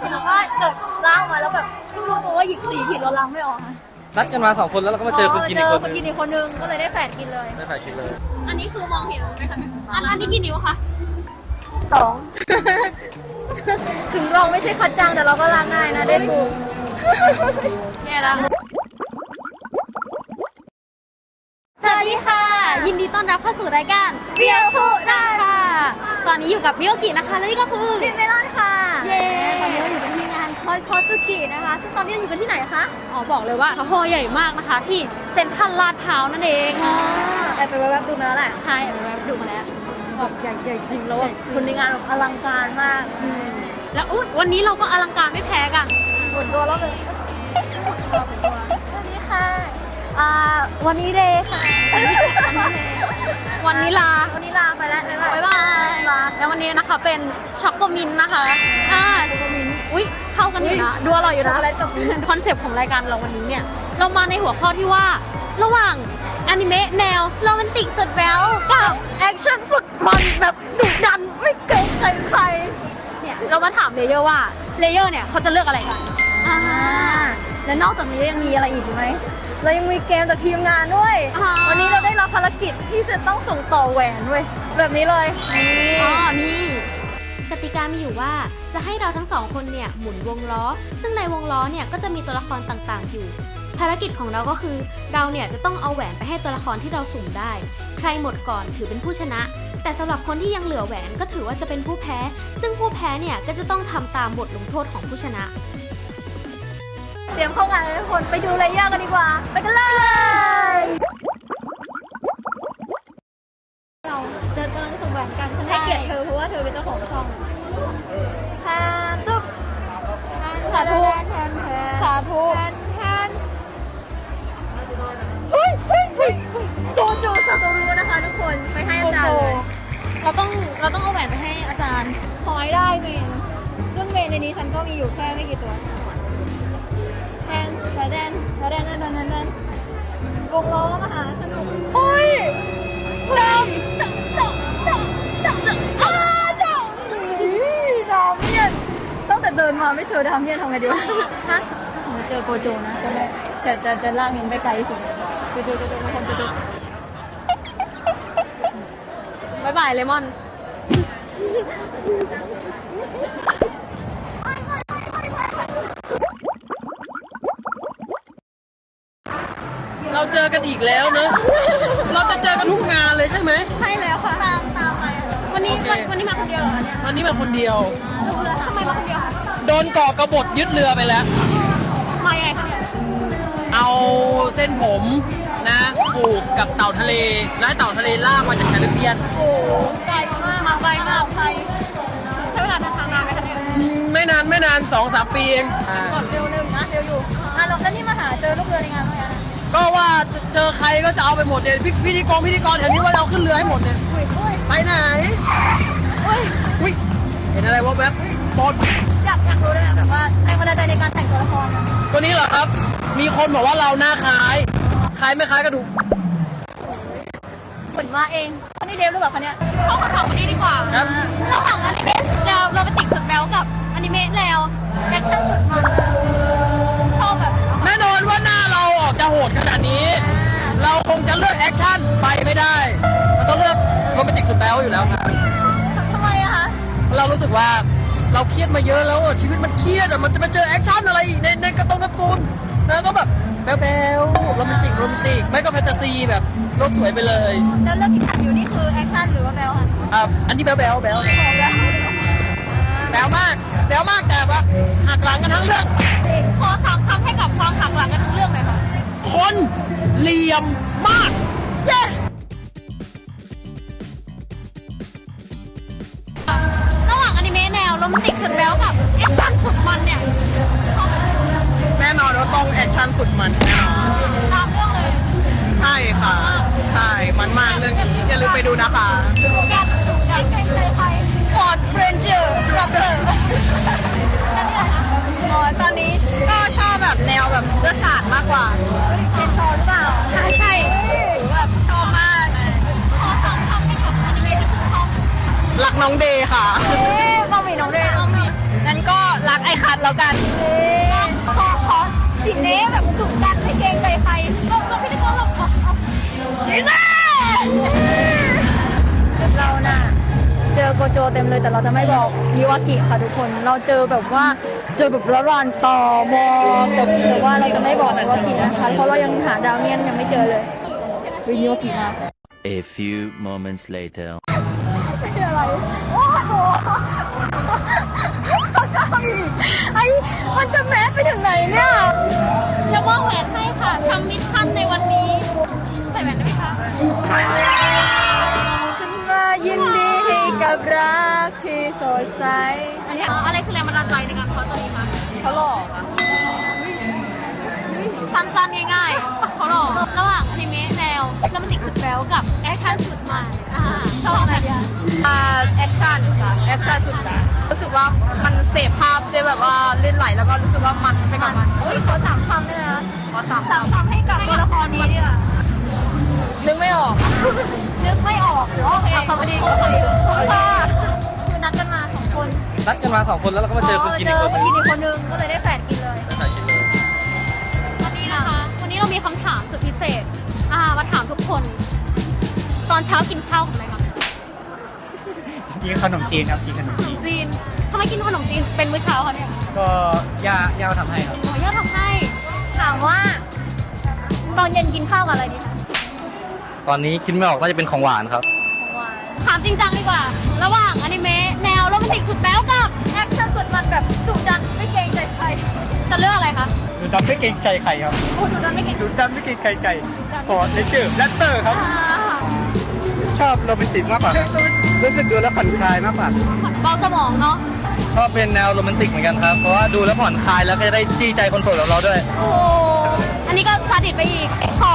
สมมติว่าเกิดล้างมาแล้วแบบเพิ่งรู้ตัวว่าหยิบสีผิดเราล้างไม่ออกค่ะนัดกันมาสองคนแล้วเราก็มาเจอคนกินอีกคนเจอคนกินอีกคนนึงก็เลยได้แฝดกินเลยไม่ถ่ายกินเลย อันนี้คือมองเห็นไหมคะเนี่ยอันอันนี้กี่นิ้วคะสอง ถึงเราไม่ใช่คัดจังแต่เราก็ล้างง่ายนะได้ปูแย่แล้วสวัสดีค่ะ ยินดีต้อน รับเข้าสู่รายการเรียวพูดได้ค่ะ ตอนนี้อยู่กับมิโอกินะคะ และนี่ก็คือลินเมลอนค่ะ เย้วันนี้เราอยู่กันที่งานคอสคอสกินะคะ ซึ่งตอนนี้เราอยู่กันที่ไหนคะ อ๋อ บอกเลยว่าฮอใหญ่มากนะคะ ที่เซ็นทรัลลาดพร้าวนั่นเองแอบไปแวบๆดูมาแล้วแหละ ใช่แอบไปดูมาแล้วแบบใหญ่ใหญ่จริงแล้วแบบคนในงานแบบอลังการมากอืมแล้วอุ๊ยวันนี้เราก็อลังการไม่แพ้กันหมดตัวแล้วเลยสวัสดีค่ะอ่าวันนี้เรย์ค่ะาแล้ววันนี้นะคะเป็น choco mint นะคะอ่า choco mint อุ้ยเข้ากันอยู่นะดูอร่อยอยู่ช็อกนะโกแลตกับมิ้นท์คอนเซปต์ของรายการเราวันนี้เนี่ยเรามาในหัวข้อที่ว่าระหว่างอนิเมะแนวโรแมนติกสุดแบ๊วกับแอคชั่นสุดมันแบบดุดันไม่เกรงใจใครเนี่ยเรามาถามเลเยอร์ว่าเลเยอร์เนี่ยเขาจะเลือกอะไรกันอ่าและนอกจากนี้ยังมีอะไรอีกไหม เรายังมีเกมจากทีมงานด้วย อ่า วันนี้เราได้รับภารกิจที่จะต้องส่งต่อแหวนเว้ยแบบนี้เลยนี่อ๋อนี่กติกามีอยู่ว่าจะให้เราทั้งสองคนเนี่ยหมุนวงล้อ ซึ่งในวงล้อเนี่ยก็จะมีตัวละครต่างๆอยู่ ภารกิจของเราก็คือ เราเนี่ยจะต้องเอาแหวนไปให้ตัวละครที่เราสุ่มได้ ใครหมดก่อนถือเป็นผู้ชนะ แต่สำหรับคนที่ยังเหลือแหวนก็ถือว่าจะเป็นผู้แพ้ ซึ่งผู้แพ้เนี่ยก็จะต้องทำตามบทลงโทษของผู้ชนะ เตรียมเข้างานเลยทุกคนไปดูเลเยอร์กันดีกว่า ไปกันเลย ลากมินไปไกลสุดเจอเจอเจอเจอทุกคนเจอเจอบ๊ายบายเลมอนเราเจอกันอีกแล้วเนอะเราจะเจอกันทุกงานเลยใช่ไหม ใช่แล้วค่ะตามตามไปวันนี้โอเควันวันนี้มาคนเดียวเหรอเนี่ยวันนี้มาคนเดียว ทำไมมาคนเดียวคะโดนก่อกระบฏยึดเรือไปแล้ว มายังไงคะเนี่ย เอาเส้นผมนะผูกกับเต่าทะเล และเต่าทะเลลากมาจากแคริบเบียน โอ้ไกลมากมาไกลมากไกลใช้เวลาเดินทางนานไหมคะเนี่ยไม่นานไม่นานสองสามปีเองอ่าเร็วเร็วนะเร็วอยู่อะแล้วแล้วนี่มาหาเจอลูกเรือในงานเมื่อไหร่นะก็ว่าจะเจอใครก็จะเอาไปหมดเนี่ยพิพิธีกรพิธีกรแถวนี้ว่าเอาขึ้นเรือให้หมดเนี่ยอุ้ยอุ้ยไปไหนอุ้ย อุ้ยเห็นอะไรวะแวบบอล ว่าแรงบันดาลใจในการแต่งตัวละครอะตัวนี้เหรอครับ มีคนบอกว่าเราหน้าคล้าย คล้ายไม่คล้ายกระดูกผลมาเองอันนี้เดฟหรือเปล่าคะเนี่ย เข้าคำถามวันนี้ดีกว่าครับระหว่างอนิเมะแนวโรแมนติกสุดแบ๊วกับอนิเมะแนวแอคชั่นสุดมันชอบแบบไหนคะแน่นอนว่าหน้าเราออกจะโหดขนาดนี้ เราคงจะเลือกแอคชั่นไปไม่ได้เราต้องเลือกโรแมนติกสุดแบ๊วอยู่แล้วครับทำไมอะคะ เรารู้สึกว่า เราเครียดมาเยอะแล้วอะชีวิตมันเครียดอะมันจะมาเจอแอคชั่นอะไรอีกในในการ์ตูนการ์ตูนนะต้องแบบแบ๊วๆโรแมนติกโรแมนติกไม่ก็แฟนตาซีแบบโลกสวยไปเลยแล้วเรื่องที่ถ่ายอยู่นี่คือแอคชั่นหรือว่าแบ๊วคะอะอันนี้แบ๊วแบ๊วแบ๊วบอกแล้วแบ๊วมากแบ๊วมากแต่ว่าหักหลังกันทั้งเรื่องขอสามคำให้กับความหักหลังกันทั้งเรื่องเลยค่ะคนเหลี่ยมมาก มนติกสุดแบ๊วกับแอคชั่นสุดมันเนี่ยแน่นอนว่าต้องแอคชั่นสุดมันแน่นอนตามเรื่องเลยใช่ค่ะ ใช่ มันมากเรื่องนี้อย่าลืมไปดูนะคะแกแกเกรงใจใคร Ford Ranger Raptorอ๋อตอนนี้ก็ชอบแบบแนวแบบเลือดสาดมากกว่าเชนซอหรือเปล่า ใช่ใช่แบบชอบมากขอสามคำให้กับอนิเมะที่คุณชอบรักน้องเดย์ค่ะ แล้วกันขอขอสินเน่แบบสุดกันไม่เกรงใจใครก็ก็พี่ตะโกนแบบสินเน่เราน่ะเจอโกโจเต็มเลยแต่เราจะไม่บอกมิวากิค่ะทุกคน เราเจอแบบว่าเจอแบบระรานต่อมอแต่แต่ว่าเราจะไม่บอกมิวากินะคะเพราะเรายังหาดาวเมียนยังไม่เจอเลยวิมิวากิมา A few moments later. คืออะไรโอ้โห ไอ้มันจะแมสไปถึงไหนเนี่ยจะมอบแหวนให้ค่ะทำมิชชั่นในวันนี้ใส่แหวนได้ไหมคะฉันว่ายินดีกับรักที่สดใสอันนี้อะไรคือแรงบันดาลใจในการ cos ตัวนี้คะเขาหลอกอะสั้นๆง่ายๆเขาหลอกระหว่างอนิเมะแนวโรแมนติกสุดแบ๊วกับแอคชั่นสุด มันอ่าชอบแบบอ่าแอคชั่นค่ะแอคชั่นสุดนะรู้สึกว่ามันเสพภาพได้แบบว่าลื่นไหลแล้วก็รู้สึกว่ามันไปกับมันโอ้ยขอสามคำด้วยนะขอสามคำให้กับตัวละครนี้ดีกว่านึกไม่ออก นึกไม่ออกโอเคขอบคุณดีขอบคุณดีค่ะคือนัดกันมาสองคนนัดกันมาสองคนแล้วเราก็มาเจอคนกินอีกคนคนกินอีกคนนึงก็เลยได้แฝดกินเลยวันนี้นะคะวันนี้เรามีคำถามสุดพิเศษอ่ามาถามทุกคน ตอนเช้ากินข้าวกับอะไรคะกินขนมจีนครับกินขนมจีนจีนทำไมกินขนมจีนเป็นมื้อเช้าคะเนี่ยก็ย่าย่าทำให้ครับโอ้ย่าทำให้ถามว่า ตอนเย็นกินข้าวกับอะไรดีคะตอนนี้คิดไม่ออกน่าจะเป็นของหวานครับ ของหวานถามจริงจังดีกว่า ระหว่างอนิเมะแนวโรแมนติกสุดแบ๊วกับแอคชั่นสุดมันแบบดุดันไม่เกรงใจใครจะเลือกอะไรคะดุดันไม่เกรงใจใครครับโอ้ดุดันไม่เกรงดุดันไม่เกรงใจใคร Ford Ranger Raptor ครับอ่า ชอบโรแมนติกมากกว่ารู้สึกดูแล้วผ่อนคลายมากกว่าเบาสมองเนาะชอบเป็นแนวโรแมนติกเหมือนกันครับ เพราะว่าดูแล้วผ่อนคลายแล้วก็จะได้จี้ใจคนโสดแบบเราด้วย โอ้โหอันนี้ก็ซาดิสไปอีก ขอ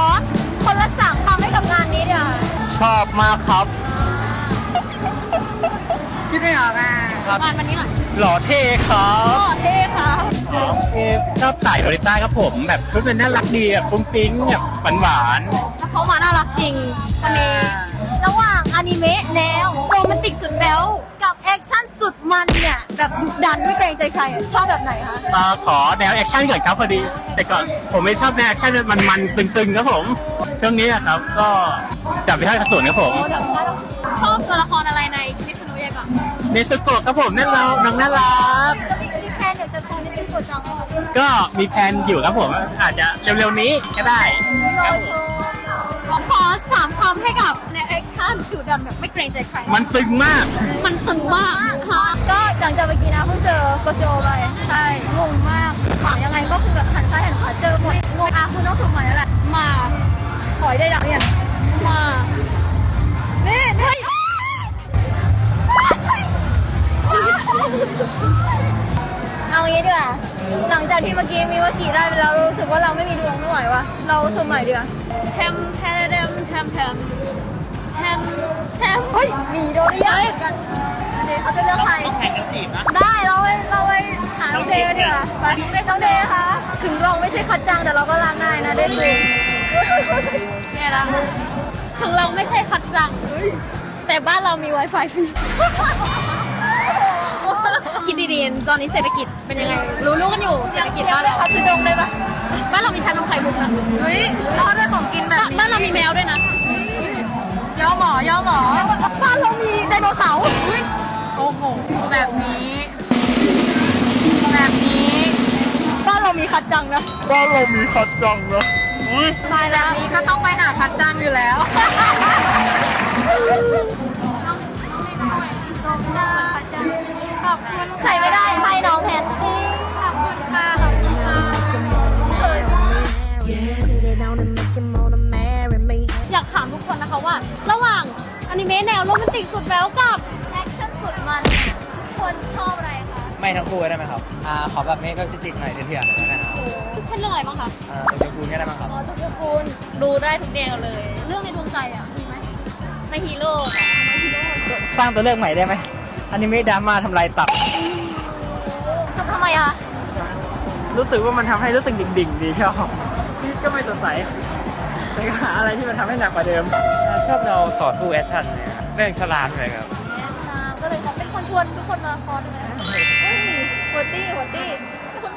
คนละสามคำให้กับงานนี้เดี๋ยวาชอบมากครับ คิดไม่ออกอะงานวันนี้หน่อยหล่อเท่ครัโอ้บเท่ค่ะชอบสายโดริต้าครับผม แบบชุดมันน่ารักดีแบบฟุ้งฟิ้งแบบหวานเพราะมาน่ารักจริงวันนี้ระหว่างอ นิเมะแนวโรแมนติกสุดแบ๊วกับแอคชั่นสุดมันเนี่ยแบบดุดันไม่เกรงใจใครอะชอบแบบไหนคะมาขอแนวแอคชั่นก่อนครับพอดี แต่ก่อนผมไม่ชอบแนวแอคชั่นมันมันๆตึงๆครับผมช่วงนี้อะครับก็จับไปให้กระสุนครับผมโอ้แบบว่าเราชอบตัวละครอะไรในคิสนุเยก่อนเนสโกะครับผมน่ารักน้องน่ารักจะมีมีแพลนเดี๋ยวจะโชว์ในเป็นกดจังเลยก็มีแผนอยู่ครับผม อาจจะเร็วๆนี้ก็ได้รอโชว์ขอ สามคำให้กับในแอคชั่นดุดันแบบไม่เกรงใจใคร มันตึงมาก มันตึงมากค่ะก็หลังจากเมื่อกี้นะเพิ่งเจอโกโจไปใช่งงมากหายังไงก็คือแบบหันซ้ายหันขวาเจอหมดงงอะคุณต้องสุ่มใหม่แล้วแหละมาขอยได้ดังเนี่ยมานี่นี่เอางี้ดีกว่าหลังจากที่เมื่อกี้มีวากิได้ไปแล้วเรารู้สึกว่าเราไม่มีดวงไม่ไหววะเราสุ่มใหม่ดีกว่าแทมแทมแทม แทมแทมแทมแทมเฮ้ยมิโดริยะกันเดย์เขาจะเลือกใครแข่งกันจีบนะ ได้เราไปเราไปหาน้องเดย์กันดีกว่าไปน้องเดย์คะถึงเราไม่ใช่คัตจังแต่เราก็รักได้นะเดย์ดูแย่ละถึงเราไม่ใช่คัตจัง แต่บ้านเรามี Wi-Fi ฟรี คิดดีๆ ตอนนี้เศรษฐกิจเป็นยังไง รู้รู้กันอยู่เศรษฐกิจบ้านเราคัดคือดงเลยปะบ้านเรามีชานมไข่มุกนะเฮ้ยรอดด้วยของกินแบบนี้บ้านเรามีแมวด้วยนะย่อหมอย่อหมอบ้านเรามีไดโนเสาร์โอ้โหแบบนี้ แบบนี้บ้านเรามีคัดจังนะบ้านเรามีคัดจังนะอุ้ยตายแบบนี้ก็ต้องไปหาคัดจังอยู่แล้ว ขอบคุณใครไม่ได้ให้น้องแพนตี้ขอบคุณค่ะ ขอบคุณค่ะ อยากถามทุกคนนะคะว่า ระหว่างอนิเมะแนวโรแมนติกสุดแบ๊วกับแอคชั่นสุดมันเนี่ยทุกคนชอบอะไรคะไม่ทั้งคู่ได้ไหมครับ อ่า ขอแบบเมฆก็จิกๆหน่อยเถื่อนๆหน่อยนะครับเช่นเรื่องอะไรบ้างคะอ่าตัวคูณก็ได้มั้งครับ อ๋อทุกคุณดูได้ทุกแนวเลย เรื่องในดวงใจอะมีไหมในฮีโร่ค่ะสร้างตัวเลือกใหม่ได้ไหม อนิเมะดราม่าทำลายตับ ทำทำไมคะ รู้สึกว่ามันทำให้รู้สึกดิ่งๆ ดีชอบชีวิตก็ไม่สดใสแต่ก็หาอะไรที่มันทำให้หนักกว่าเดิม ชอบเราต่อสู้แอคชั่นนะครับเรื่องฉลาดเลยครับ มาก็เลยเป็นคนชวนทุกคนมาคอร์สใช่ไหมเฮ้ยหัวตี้หัวตี้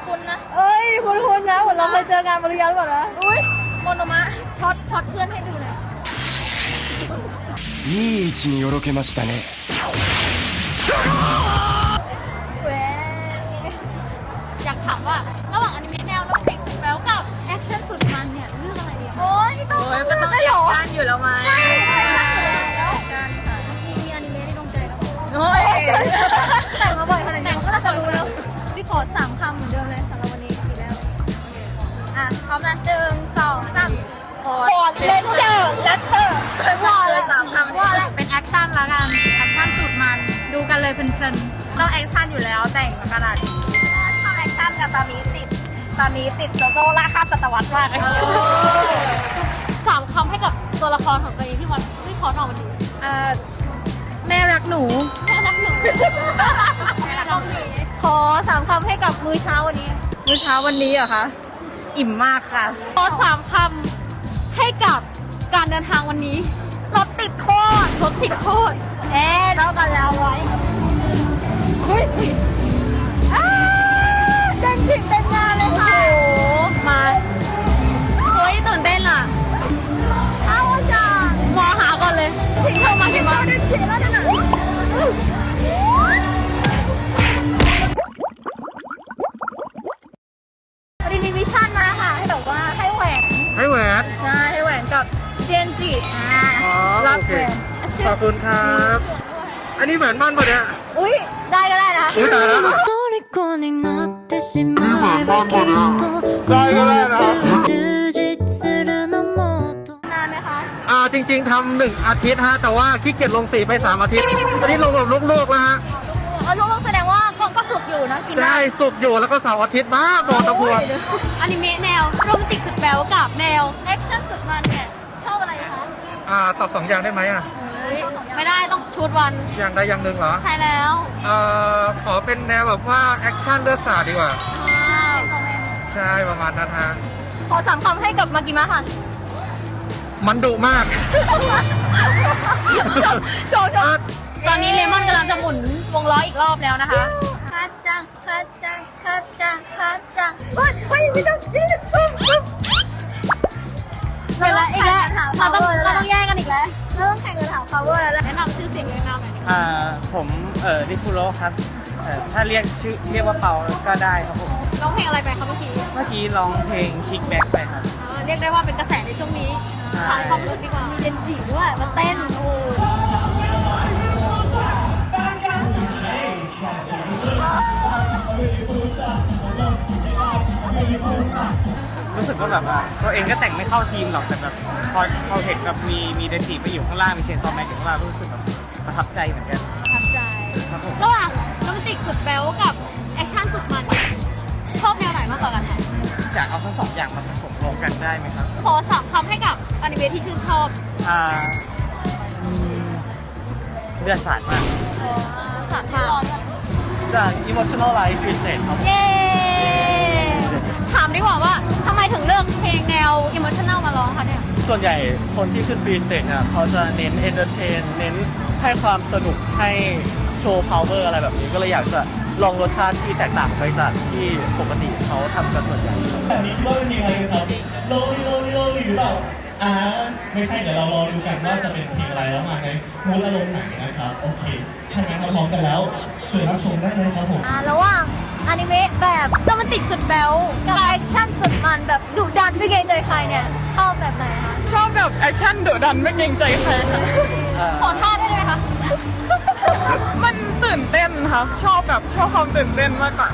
คุณนะ เอ้ย คุณคุณนะเหมือนเราเคยเจองานบริการหรือเปล่านะ อุ้ยโมโนมะช็อตช็อตเพื่อนให้ดูหน่อย いい位置によろけましたね แหว อยากถามว่า ระหว่างอนิเมะแนวโรแมนติกสุดแบ๊วกับแอคชั่นสุดมันเนี่ยเลือกอะไรดีอะโอ้ยนี่ต้องเลือกได้เหรอการอยู่แล้วไหมใช่ใช่ใช่แล้วมีมีอนิเมะในดวงใจแล้วโอ้ยแต่งมาบ่อยขนาดนี้ก็น่าจะรู้ เลยเพลินๆต้องแอคชั่นอยู่แล้วแต่งมาขนาดนี้ชอบแอคชั่นกับตามีติดตามีติดโจโจ้ล่าข้ามศตวรรษมากเลยสามคำให้กับตัวละครของตัวเองที่วันที่ขอทองวันนี้เอ่อแม่รักหนูแม่รักหนูแม่รักหนูขอสามคำให้กับมื้อเช้าวันนี้ มื้อเช้าวันนี้เหรอคะอิ่มมากค่ะ ขอสามคำให้กับการเดินทางวันนี้รถติดโคตรรถติดโคตรเอ๊ะเท่ากันแล้วไว้ เฮ้ยอ้าเต้นผิดเต้นงานเลยค่ะมาเฮ้ยตื่นเต้นอะเอาจ้ามอหาก่อนเลยถึงเธอมาถึงมาเดินผิดแล้วนะวันนี้มีมิชชั่นมาค่ะให้แบบว่าให้แหวนให้แหวนใช่ให้แหวนกับเจนจิอ่าอ๋อรัโอเคแหวนขอบคุณครับ อันนี้แหวนมั่นปะเนี่ย อุ้ยได้ก็ได้นะ อุ้ยตายแล้ว 虜になってしまえばきっとこの夏充実するのもっと นานไหมคะ อ่าจริง ๆทำหนึ่งอาทิตย์ฮะ แต่ว่าขี้เกียจลงสีไปสามอาทิตย์ตอนนี้ลงแบบลูกๆแล้วฮะ เอาลูกๆแสดงว่าก็ก็สุกอยู่นะกินได้ ใช่สุกร์อยู่แล้วก็เสาร์อาทิตย์มากบอกตะพวง อนิเมะแนวโรแมนติกสุดแบ๊วกับแนว แอคชั่นสุดมันเนี่ย ชอบอะไรคะ อ่าตอบสองอย่างได้ไหมอ่ะ ไม่ได้ต้องชุดวัน อย่างใดอย่างหนึ่งเหรอ ใช่แล้วเอ่อขอเป็นแนวแบบว่าแอคชั่นเลือดสาดดีกว่า ใช่ประมาณนั้นฮะ ขอสามคำให้กับมากิมะค่ะมันดุมากโชว์โชว์ตอนนี้เลมอนกำลังจะหมุนวงล้ออีกรอบแล้วนะคะคัดจังคัดจังคัดจังคัดจังเฮ้ยเฮ้ยไม่ต้องยืดปุ๊บปุ๊บเดี๋ยวละอีกแล้วเราต้องเราต้องแย่งกันอีกแล้ว เราต้องแข่งกันหา power แล้วแหละแนะนำชื่อเสียงแนะนำหน่อยอ่าผมเอ่อนิคุโรครับเอ่อถ้าเรียกชื่อเรียกว่าเปาก็ได้ครับผม ร้องเพลงอะไรไปคะเมื่อกี้เมื่อกี้ร้องเพลง Kickback ไปครับ เออเรียกได้ว่าเป็นกระแสในช่วงนี้ถามความรู้สึกดีกว่ามีเจนจิด้วยมาเต้นโอ้ รู้สึกว่าแบบว่าตัวเองก็แต่งไม่เข้าธีมหรอกแต่แบบพอพอเห็นแบบมีมีเดนจิไปอยู่ข้างล่างมี Chainsaw Man อยู่ข้างล่างรู้สึกแบบประทับใจเหมือนกันประทับใจครับผมระหว่างโรแมนติกสุดแบ๊วกับแอคชั่นสุดมันชอบแนวไหนมากกว่ากันคะอยากเอาทั้งสองอย่างมาผสมรวมกันได้ไหมครับขอสามคำให้กับอนิเมะที่ชื่นชอบอ่าอืมเลือดสาดมากสามคำจาก emotional life is it ครับเย้ถามดีกว่าว่าทำไมถึงเลือกเพลงแนวอิ o t ชั่น a l มาร้องคะเนี่ย ส่วนใหญ่คนที่ขึ้น free stage เนี่ยเขาจะเน้น entertain เน้นให้ความสนุกให้โชว์ power อะไรแบบนี้ก็เลยอยากจะลองรสชาติที่แตกต่างไปจากที่ปกติเขาทำกันส่วนใหญ่ครับแบบนี้คิดว่าเป็นเพลงอะไรครับโลลีโลลีโลลีหรือเปล่าอ่าไม่ใช่เดี๋ยวเรารอดูกันว่าจะเป็นเพลงอะไรแล้วมาใน mood อารมณ์ไหนนะครับ โอเคถ้างั้นเราพร้อมกันแล้วเชิญรับชมได้เลยครับผม อ่าระหว่างอนิ เมะแบบโรแมนติกสุดแบ๊วกับแอคชั่นสุดมันแบบดุดันไม่เกรงใจใครเนี่ย ชอบแบบไหนคะ ชอบแบบแอคชั่นดุดันไม่เกรงใจใครค่ะขอท่าได้ไหมคะ มันตื่นเต้นค่ะ ชอบแบบชอบความตื่นเต้นมากกว่า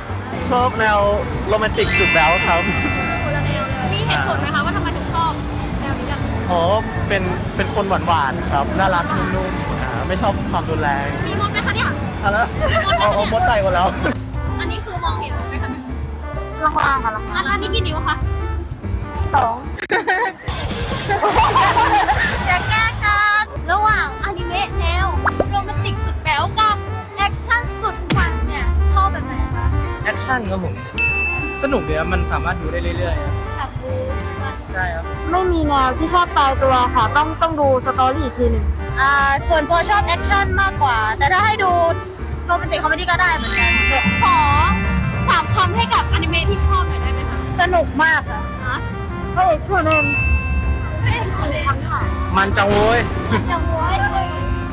ชอบแนวโรแมนติกสุดแล้วครับมีเหตุผลไหมคะว่าทำไมถึงชอบแนวนี้กันเพราะเป็นเป็นคนหวานๆครับน่ารักนุ่มๆอ่าไม่ชอบความรุนแรง มีมดไหมคะเนี่ยเอาละเอาเอามดไต่หมดแล้ว ลองลางกันลองอันอันนี้กี่นิ้วคะสองอย่าแกล้งกันระหว่างอนิเมะแนวโรแมนติกสุดแบ๊วกับแอคชั่นสุดมันเนี่ยชอบแบบไหนคะแอคชั่นครับผม สนุกเดียวมันสามารถดูได้เรื่อยๆครับแบบบู๊มันใช่ครับ ไม่มีแนวที่ชอบตายตัวค่ะ ต้องต้องดู story อีกทีหนึ่งอ่าส่วนตัวชอบแอคชั่นมากกว่า แต่ถ้าให้ดู romantic comedy ก็ได้เหมือนกันขอ สามคำให้กับอนิเมะที่ที่ชอบหน่อยได้ไหมคะสนุกมากค่ะฮะพระเอกชวนเองพระเอกชวนเองทำค่ะมันจังโว้ยจังหวะ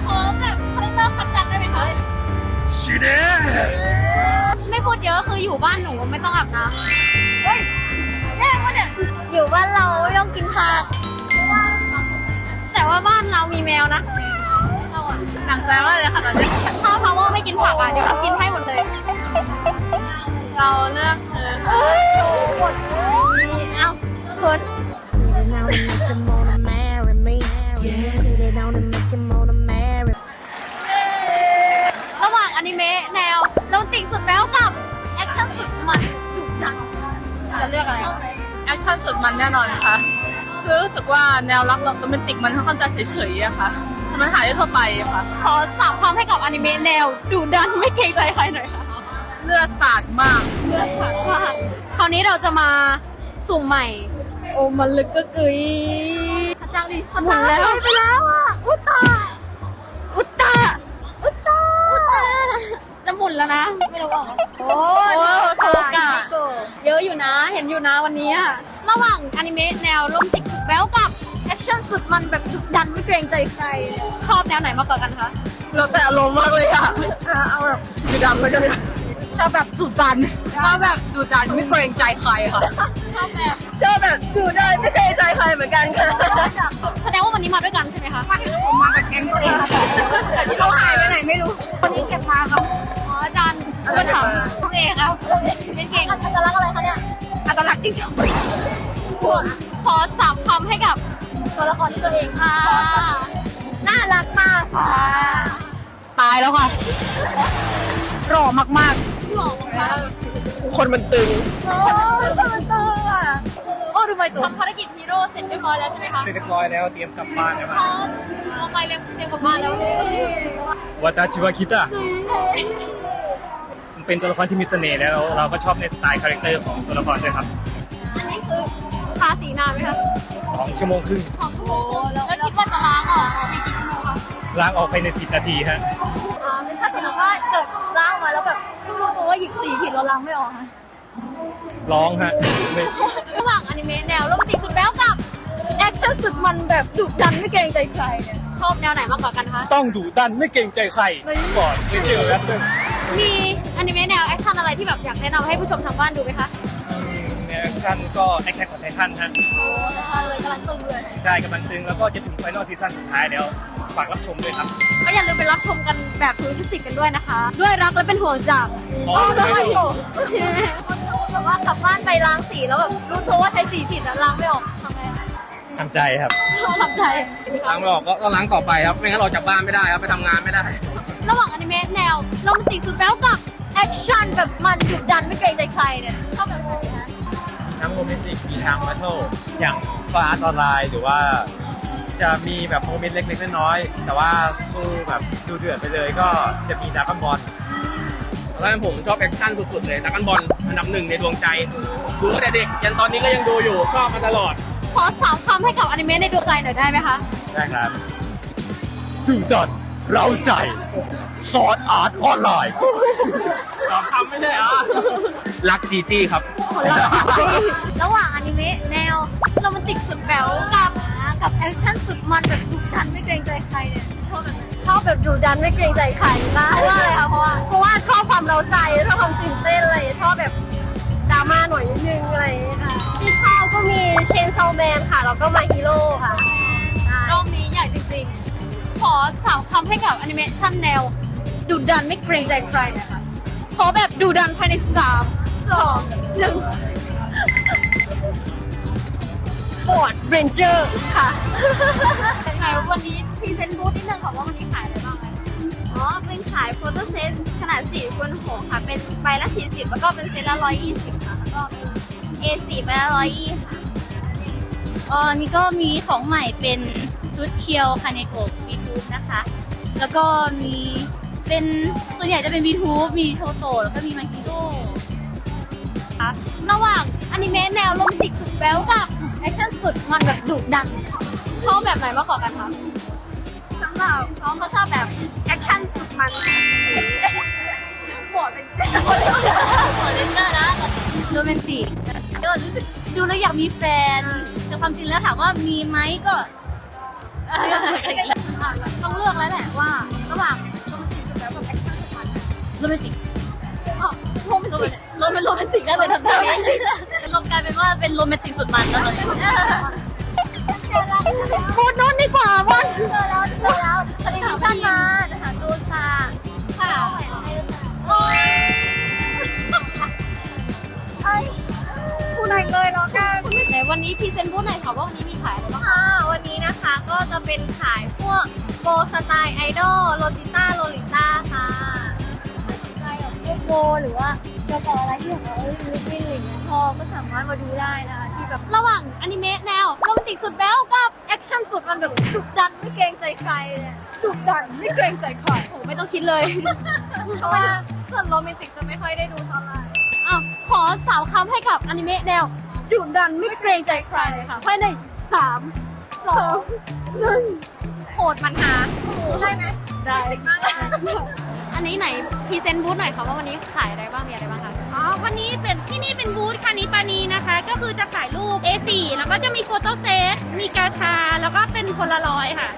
ขอแบบ character คัดจังได้ไหมคะ死ねไม่พูดเยอะคืออยู่บ้านหนูไม่ต้องอาบน้ำเฮ้ยแย่วะเนี่ยอยู่บ้านเราไม่ต้องกินผักแต่ว่าบ้านเรามีแมวนะหนังใจมากเลยค่ะตอนนี้ถ้าพาวเวอร์ไม่กินผักอะเดี๋ยวกินให้หมดเลย เราเลือกเธอค่ะหมดนี้เอ้าเขินระหว่างอนิเมะแนวโรแมนติกสุดแบ๊วกับ แอคชั่นสุดมันดุดันจะเลือกอะไรแอคชั่นสุดมันแน่นอนค่ะ คือรู้สึกว่าแนวรักโรแมนติกมันค่อนข้างจะเฉยๆอะค่ะมันหายได้ทั่วไปอะค่ะ ขอสามความให้กับอนิเมะแนวดุดันไม่เกรงใจใครหน่อยค่ะ เลือดสาดมาก เลือกสามมาก คราวนี้เราจะมาสุ่มใหม่ โอ้มันลึกก็กึยขจังดิหมุนแล้วไปแล้วอะ อุตตา อุตตา อุตตา อุตตา จะหมุนแล้วนะ ไม่รู้ออกโอ้ยโทกะเยอะอยู่นะ เห็นอยู่นะวันนี้อะระหว่างอนิเมะแนวโรแมนติกสุดแบ๊วกับแอคชั่นสุดมันแบบดุดันไม่เกรงใจใคร ชอบแนวไหนมากกว่ากันคะ เราแต่อารมณ์มากเลยอะเอาแบบดุดันไปกัน ชอบแบบดุดันชอบแบบดุดันไม่เกรงใจใครค่ะ ชอบแบบชอบแบบดุดันไม่เกรงใจใครเหมือนกันค่ะแสดงว่าวันนี้มาด้วยกันใช่ไหมคะผมมากับแก๊งตัวเองค่ะเขาหายไปไหนไม่รู้วันนี้เก็บมาครับอ๋ออาจารย์ก็ถามพวกเองครับเป็นเก่งอัตลักษณ์อะไรคะเนี่ยอัตลักษณ์จริงจังขอสามคำให้กับตัวละครที่ตัวเองค่ะน่ารักมากค่ะ ตายแล้วค่ะหล่อมากห ล่อมากๆคนมันตึงโอ้ยมันตัวอะโอ้ดูไปตัวทำภารกิจฮีโร่เสร็จเรียบร้อยแล้วใช่ไหมคะเสร็จเรียบร้อยแล้วเตรียมกลับบ้านแล้วพร้อมเราไปเรียนเตรียมกลับบ้านแล้ว私は来たมันเป็นตัวละครที่มีเสน่ห์แล้ว เราก็ชอบในสไตล์ character ของตัวละครด้วยครับ อันนี้คือทาสีนานไหมคะสองชั่วโมงครึ่งสองชั่วโมงแล้วคิดว่าจะล้างออกในกี่ชั่วโมงคะล้างออกไปในสิบนาทีฮะอ่าเป็นถ้าสมมติว่าเกิดล้างมาแล้วแบบเพิ่ง รู้ตัวว่าหยิบสีผิดเราล้างไม่ออกค่ะร้องฮะไม่ระหว่างอนิเมะแนวโรแมนติกสุดแบ๊วกับแอคชั่นสุดมันแบบดุดันไม่เกรงใจใครเนี่ยชอบแนวไหนมากกว่ากันคะต้องดุดันไม่เกรงใจใครก่อนไม่เจอกันเลยมีอนิเมะแนวแอคชั่นอะไรที่แบบอยากแนะนำให้ผู้ชมทางบ้านดูไหมคะในแอคชั่นก็ Attack on Titan ฮะโอ้เลยกำลังตึงเลยใช่กำลังตึงแล้วก็จะถึง final season สุดท้ายแล้ว ฝากรับชมด้วยครับ ก็อย่าลืมไปรับชมกันแบบถูกลิขสิทธิ์กันด้วยนะคะ ด้วยรักและเป็นห่วงจากอ๋อด้วยโอ้แบบว่ากลับบ้านไปล้างสีแล้วแบบรู้ตัวว่าใช้สีผิดแล้วล้างไม่ออกทำไงทำใจครับทำใจล้างไม่ออกก็ล้างต่อไปครับไม่งั้นเราจากบ้านไม่ได้ครับไปทำงานไม่ได้ ระหว่างอนิเมะแนวโรแมนติกสุดแบ๊วกับแอคชั่นแบบมันดุดันไม่เกรงใจใครเนี่ยชอบแบบไหนคะทั้งโรแมนติกมีทั้ง battleอย่าง Sword Art Online หรือว่า จะมีแบบ moment เล็กๆน้อยๆแต่ว่าสู้แบบดุเดือดไปเลยก็จะมีดราก้อนบอลแล้วผมชอบแอคชั่นสุดๆเลยดราก้อนบอลอันดับหนึ่งในดวงใจดูตั้งแต่เด็กยันตอนนี้ก็ยังดูอยู่ชอบมาตลอด ขอสามคำให้กับอนิเมะในดวงใจหน่อยได้ไหมคะได้ครับดุดันเร้าใจ Sword Art Online สามคำไม่ใช่อะรักจีจี้ครับ ระหว่างอนิเมะแนวโรแมนติกสุดแบ๊วกับ กับแอคชั่นสุดมันแบบดุดันไม่เกรงใจใครเนี่ยชอบแบบไหนชอบแบบดุดันไม่เกรงใจใครนะเพราะว่าอะไรคะเพราะว่าเพราะว่าชอบความเร้าใจชอบความตื่นเต้นอะไรชอบแบบดราม่าหน่อยนิดนึงอะไรอย่างเงี้ยค่ะที่ชอบก็มี Chainsaw Man ค่ะแล้วก็มา My Hero ค่ะรอบนี้ใหญ่จริงๆ ขอสามคำให้กับแอนิเมชันแนวดุดันไม่เกรงใจใครนะคะขอแบบดุดันภายในสามสองหนึ่ง Ford Ranger ค่ะไหนวันนี้ present บูธนิดนึงค่ะว่าวันนี้ขายอะไรบ้างไหมอ๋อ เป็นขาย photo เซตขนาด4คูณ6ค่ะ เป็นใบละ 40 แล้วก็เป็นเซตละ 120 ค่ะ แล้วก็เป็น A4 ใบละ120ค่ะอ๋อนี่ก็มีของใหม่เป็นชุดเคียวคาเนโกะ VTube นะคะ แล้วก็มีเป็นส่วนใหญ่จะเป็น VTube มีโชโตะแล้วก็มีมาฮิโร่ครับระหว่างอนิเมะแนวโรแมนติกสุดแบ๊วกับ แอคชั่นสุดมันแบบดุดันชอบแบบไหนมากกว่ากันคะสำหรับน้องเขาชอบแบบแอคชั่นสุดมันขอเป็นเจ้าขอเล่นเนอร์นะโรแมนติกก็รู้สึกดูแล้วอยากมีแฟน แต่ความจริงแล้วถามว่ามีไหมก็ต้องเลือกแล้วแหละว่าระหว่างโรแมนติกสุดแล้วกับแอคชั่นสุดมันอ๋อโรแมนติกโรแมน โรแมนติกได้เลยทำได้รวมกลายเป็นว่าเป็นโรแมนติกสุดมันแล้วตอนนี้พูดนู้นดีกว่าว่าเจอแล้วเจอแล้วพอดีมิชชั่นมาจะหาตูนค่ะค่ะโอ้ยเอ้ยบูธไหนเลยเนาะกันไหนวันนี้ present บูธหน่อยค่ะว่าวันนี้มีขายอะไรบ้างค่ะวันนี้นะคะก็จะเป็นขายพวกโบสไตล์ไอดอลโรจิต้าโรลิต้าค่ะสนใจแบบพวกโบหรือว่าเกี่ยวกับอะไรที่แบบว่าเอ้ย missing อะไรอย่างเงี้ยชอบก็สามารถมาดูได้นะคะที่แบบระหว่างอนิเมะแนวโรแมนติกสุดแบ๊วกับแอคชั่นสุดมันแบบดุดันไม่เกรงใจใครเลยอะดุดันไม่เกรงใจใครโอ้ไม่ต้องคิดเลยเพราะว่าส่วนโรแมนติกจะไม่ค่อยได้ดูเท่าไหร่อะขอสามคำให้กับอนิเมะแนวดุดันไม่เกรงใจใครเลยค่ะภายในสามสองหนึ่งโหดมันหาได้ไหมได้สิกมากเลย อันนี้ไหน present บูธหน่อยค่ะว่าวันนี้ขายอะไรบ้างมีอะไรบ้างคะอ๋อ วันนี้เป็นที่นี่เป็นบูธคานิปานีนะคะ ก็คือจะขายรูป A4 แล้วก็จะมี photo เซต มีกาชา แล้วก็เป็นโพลารอยด์ค่ะ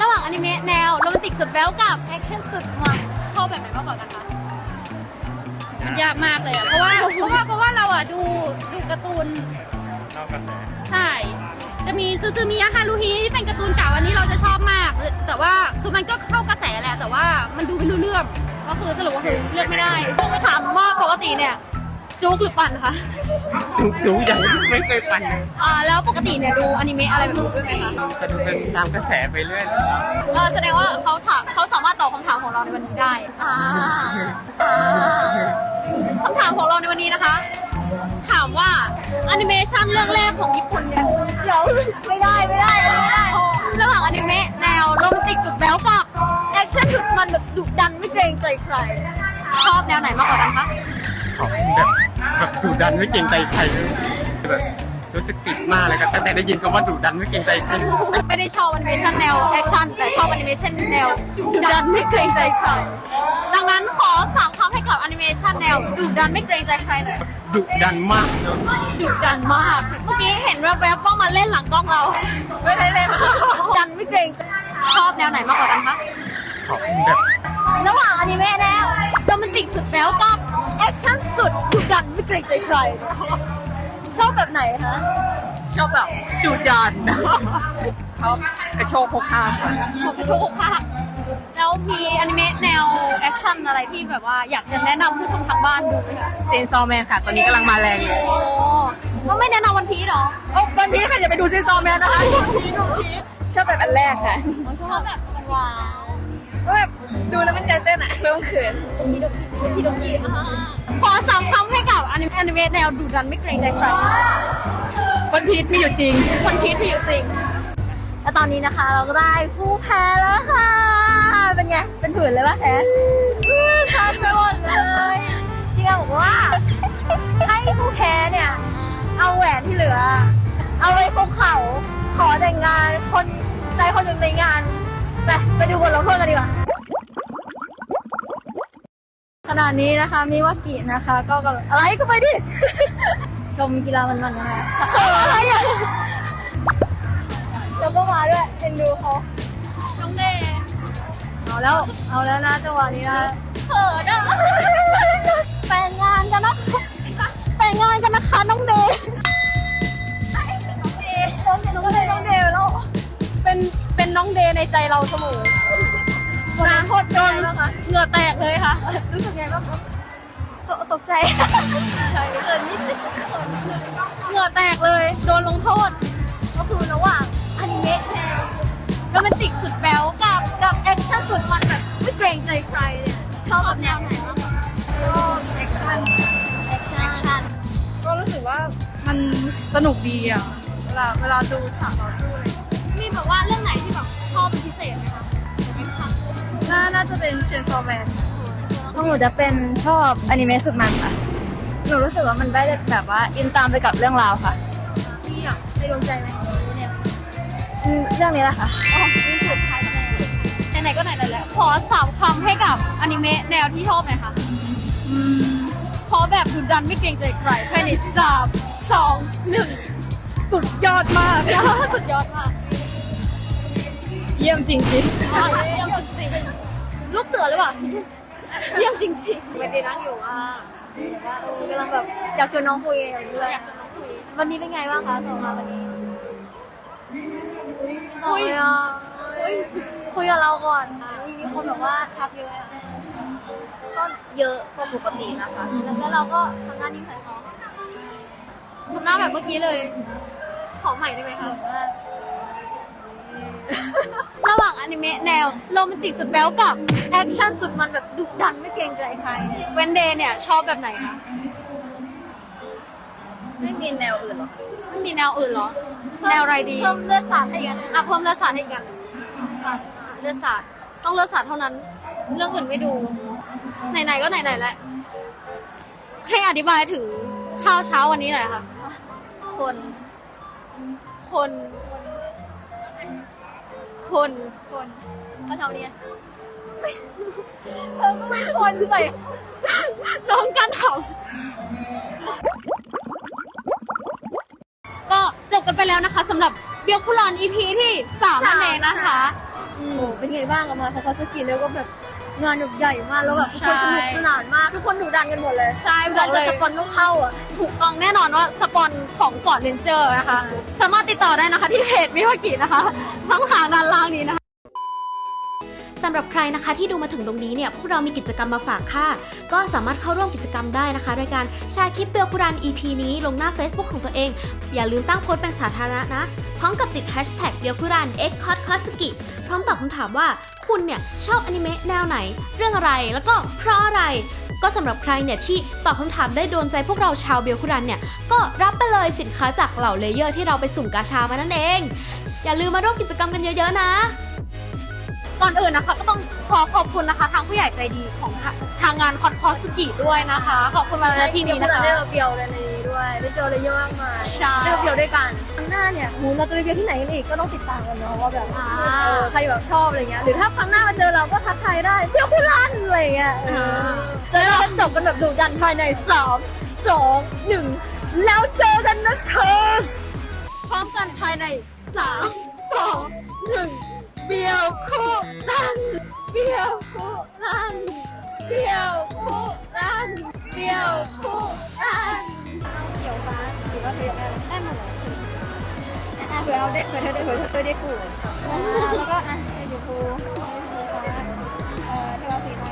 ระหว่างอนิเมะแนวโรแมนติกสุดแบ๊วกับแอคชั่นสุดมันชอบแบบไหนมากกว่ากันคะมันยากมากเลยอะเพราะว่าเพราะว่าเพราะว่าเราอะดูดูการ์ตูนนอกกระแส ใช่ จะมีซูซูมิยะฮารุฮิที่เป็นการ์ตูนเก่าอันนี้เราจะชอบมาก แต่ว่าคือมันก็เข้ากระแสแหละแต่ว่ามันดูไม่รู้เรื่อง ก็คือสรุปก็คือเลือกไม่ได้ต้องไปถามว่าปกติเนี่ยจุกหรือปั่นคะจูยังไม่เคยปั่นเลยอ่าแล้วปกติเนี่ยดูอนิเมะอะไรแบบนี้ด้วยไหมคะจะดูเป็นตามกระแสไปเรื่อยเออแสดงว่าเขาถามเขาสามารถตอบคำถามของเราในวันนี้ได้อ่าอ่าคำถามของเราในวันนี้นะคะ ถามว่าแอนิเมชันเรื่องแรกของญี่ปุ่นเนี่ยเดี๋ยวไม่ได้ไม่ได้ไม่ได้ระหว่างอนิเมะแนวโรแมนติกสุดแบ๊วกับแอคชั่นสุดมันแบบดุดันไม่เกรงใจใคร ชอบแนวไหนมากกว่ากันคะๆเขาแบบแบบดุดันไม่เกรงใจใครเลยแบบ รู้สึกติดมากเลยครับตั้งแต่ได้ยินคำว่าดุดันไม่เกรงใจใครไม่ได้ชอบแอนิเมชันแนวแอคชั่นแต่ชอบแอนิเมชันแนวดุดันไม่เกรงใจใครดังนั้นขอสามคำให้กับแอนิเมชันแนวดุดันไม่เกรงใจใครหน่อยดุดันมากเนอะดุดันมาก เมื่อกี้เห็นแวบๆว่ามาเล่นหลังกล้องเราไม่ได้เล่นดันไม่เกรงใจชอบแนวไหนมากกว่ากันคะเขาแบบระหว่างอนิเมะแนวโรแมนติกสุดแบ๊วกับแอคชั่นสุดดุดันไม่เกรงใจใคร ชอบแบบไหนคะ ชอบแบบดุดัน ชอบกระโชกโฮกฮากค่ะของกระโชกค่ะแล้วมีอนิเมะแนวแอคชั่นอะไรที่แบบว่าอยากจะแนะนำผู้ชมทางบ้านดูไหมคะ Chainsaw Man ค่ะ ตอนนี้กำลังมาแรงเลยโอ้ก็ไม่แนะนำวันพีชหรอโอ้วันนี้ค่ะอย่าไปดูเซนซอร์แมนนะคะชอบแบบอันแรกค่ะชอบแบบหวานก็แบบดูแล้วมันใจเต้นอะไม่ต้องเขินๆพี่ดกีพี่ดกี ขอสามคำให้กับอนิเมะอนิเมะแนวดุดันไม่เกรงใจใครวันพีชมีอยู่จริงวันพีชพี่อยู่จริง แล้วตอนนี้นะคะเราก็ได้ผู้แพ้แล้วค่ะ เป็นไง เป็นผื่นเลยปะแพ้คันไปหมดเลยพี่ก็บอกว่า ให้ผู้แพ้เนี่ย เอาแหวนที่เหลือ เอาไว้คุกเข่าขอแต่งงานคนใดคนหนึ่งในงาน ไปไปดูบทลงโทษกันดีกว่าข ณะนี้นะคะมีวากินะคะ ก็กำลังอะไรก็ไปดิ ชมกีฬามันๆนะคะเขินอะไรอะแล้วก็มาด้วยเอ็นดูเขาน้องเดย์เอาแล้วเอาแล้วนะจังหวะนี้นะเขินอะแต่งงานกันนะคะแต่งงานกันนะคะน้องเดย์น้องเดย์น้องเดย์น้องเดย์น้องเดย์แล้วเป็นเป็นน้องเดย์ในใจเราเสมอ นาโคตรโดนนะคะเหงื่อแตกเลยค่ะ รู้สึกไงบ้างคะตกตกใจ ใช่เกินนิดนึงเหงื่อแตกเลย โดนลงโทษ ก็คือระหว่างอนิเมะแนวโรแมนติกสุดแบ๊วกับกับแอคชั่นสุดมันแบบไม่เกรงใจใครเนี่ยชอบแนวไหนบ้างคะชอบแอคชั่นแอคชั่นก็รู้สึกว่ามันสนุกดีอะ เวลาเวลาดูฉากต่อสู้อะไรอย่างเงี้ยมีแบบว่าเรื่องไหนที่ น่าน่าจะเป็น Chainsaw Man ของหนูจะเป็นชอบอนิเมะสุดมันค่ะ หนูรู้สึกว่ามันได้แบบว่าอินตามไปกับเรื่องราวค่ะพี่อะในดวงใจไหมเนี่ยอืมเรื่องนี้แหละค่ะอ๋อมีสุดท้ายคะแนนในไหนๆก็ไหนๆแล้วขอสามคำให้กับอนิเมะแนวที่ชอบหน่อยค่ะขอแบบดุดันไม่เกรงใจใครภายในสามสองหนึ่งสุดยอดมาก สุดยอดมาก เยี่ยมจริงจริงเยี่ยมจริง ลูกเสือหรือเปล่าเยี่ยมจริงๆไม่ได้นั่งอยู่อะว่าเออกำลังแบบอยากชวนน้องคุยอยู่ด้วยอยากชวนน้องคุยวันนี้เป็นไงบ้างคะส่งมาวันนี้คุยอะคุยกับเราก่อนมีคนแบบว่าทักเยอะอะก็เยอะกว่าปกตินะคะ แล้วเราก็ทำหน้านิ่งใส่เขาทำหน้าแบบเมื่อกี้เลย ขอใหม่ได้ไหมคะ ระหว่างอนิเมะแนวโรแมนติกสุดแบ๊วกับแอคชั่นสุดมันแบบดุดันไม่เกรงใจใครเนี่ยเวนเดย์เนี่ยชอบแบบไหนคะไม่มีแนวอื่นหรอไม่มีแนวอื่นเหรอ แนวอะไรดีเพิ่มเลือดสาดให้อีกอันอะเพิ่มเลือดสาดให้อีกอันเลือดสาดต้องเลือดสาดเท่านั้น เรื่องอื่นไม่ดู ไหนๆก็ไหนๆแล้วให้อธิบายถึงข้าวเช้าวันนี้หน่อยค่ะ คน คน คนคนข้าวเช้านี้เธอก็ไม่คนใส่น้องกันถามก็จบกันไปแล้วนะคะสำหรับเบียคุราน EP ที่สามนั่นเองนะคะ โอ้เป็นไงบ้างอะมาคาคาสกิแล้วก็แบบ งานแบบใหญ่มากแล้วแบบทุกคนสนุกสนานมาก ทุกคนดุดันกันหมดเลยใช่บอกเลยสปอนต้องเข้าอะถูกต้องแน่นอนว่าสปอนของ Ford Ranger นะคะ สามารถติดต่อได้นะคะที่เพจมิวากินะคะช่องทางด้านล่างนี้นะคะ สำหรับใครนะคะที่ดูมาถึงตรงนี้เนี่ยพวกเรามีกิจกรรมมาฝากค่ะ ก็สามารถเข้าร่วมกิจกรรมได้นะคะโดยการแชร์คลิปเบลคุรัน EP นี้ลงหน้า Facebook ของตัวเอง อย่าลืมตั้งโพสต์เป็นสาธารณะนะ พร้อมกับติด hashtag เบลคุรัน x c o t c l a s s i พร้อมตอบคำถามว่าคุณเนี่ยชอบอนิเมะแนวไหน เรื่องอะไรแล้วก็เพราะอะไร ก็สำหรับใครเนี่ยที่ตอบคำถามได้โดนใจพวกเราชาวเบลคุรันเนี่ย ก็รับไปเลยสินค้าจากเหล่า layer ที่เราไปสุ่มกาชามานั่นเอง อย่าลืมมาร่วมกิจกรรมกันเยอะๆนะ ก่อนอื่นนะคะก็ต้องขอขอบคุณนะคะ ทางผู้ใหญ่ใจดีของทาทางงานคอนคอสกิด้วยนะคะ ขอบคุณมาณที่นี้นะคะได้เราเบียวในนี้ด้วยได้เจออะไรเยอะมากมายใช่ได้เบียวด้วยกันครั้งหน้าเนี่ยหมู่เราจะไปเบียวที่ไหนกันอีกก็ต้องติดตามกันเนาะว่าแบบอ่าเออใครแบบชอบอะไรเงี้ยหรือถ้าครั้งหน้ามาเจอเราก็ทักทายได้เบียวพี่รันอะไรเงี้ยเออแล้วเราก็จบกันแบบดุดันภายในสามสองหนึ่งแล้วเจอกันนะคะพร้อมกันภายใน3 2 1 เบี้ยวคู่รันเบี้ยวคู่รันเบี้ยวคู่รันเบี้ยวคู่รันเขียวฟ้าหรือว่าเขียวอะไรได้หมดเลยอะเผื่อเอาได้เผื่อเธอได้เผื่อเธอได้กูอ่าแล้วก็อะเดี๋ยวกู